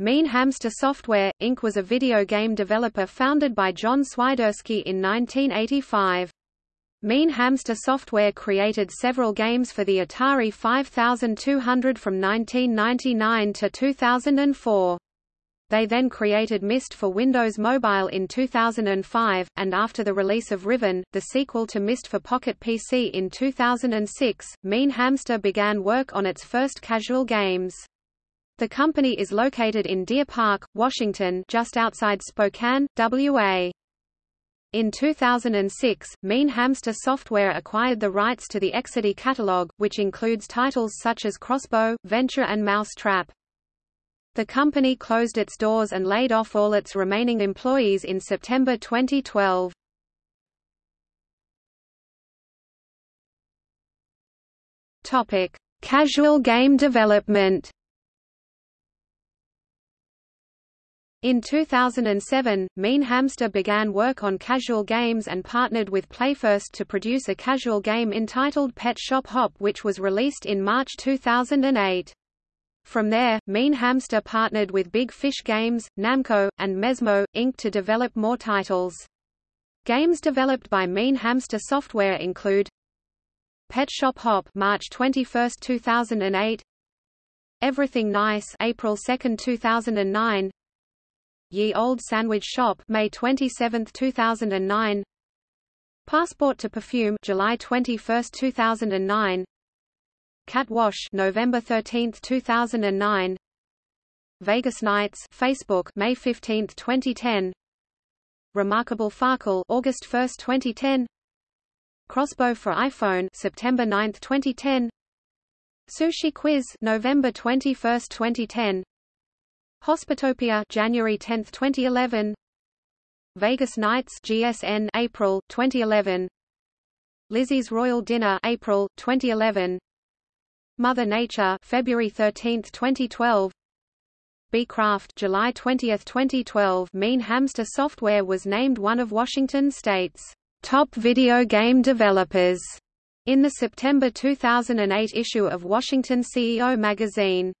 Mean Hamster Software, Inc. was a video game developer founded by John Swiderski in 1985. Mean Hamster Software created several games for the Atari 5200 from 1999 to 2004. They then created Myst for Windows Mobile in 2005, and after the release of Riven, the sequel to Myst for Pocket PC in 2006, Mean Hamster began work on its first casual games. The company is located in Deer Park, Washington just outside Spokane, WA. In 2006, Mean Hamster Software acquired the rights to the Exidy catalog, which includes titles such as Crossbow, Venture and Mousetrap. The company closed its doors and laid off all its remaining employees in September 2012. Topic: Casual game development. In 2007, Mean Hamster began work on casual games and partnered with PlayFirst to produce a casual game entitled Pet Shop Hop which was released in March 2008. From there, Mean Hamster partnered with Big Fish Games, Namco, and Mesmo, Inc. to develop more titles. Games developed by Mean Hamster Software include Pet Shop Hop March 21, 2008 Everything Nice April 2, 2009 Ye Old Sandwich Shop May 27, 2009 Passport to Perfume July 21, 2009 Cat Wash November 13, 2009 Vegas Nights Facebook May 15, 2010 Remarkable Farkle August 1, 2010 Crossbow for iPhone September 9, 2010 Sushi Quiz November 21, 2010 Hospitopia January 10, 2011 Vegas Nights GSN April 2011 Lizzie's Royal Dinner April 2011 Mother Nature February 13, 2012 Beecraft July 20, 2012 Mean Hamster Software was named one of Washington state's top video game developers in the September 2008 issue of Washington CEO magazine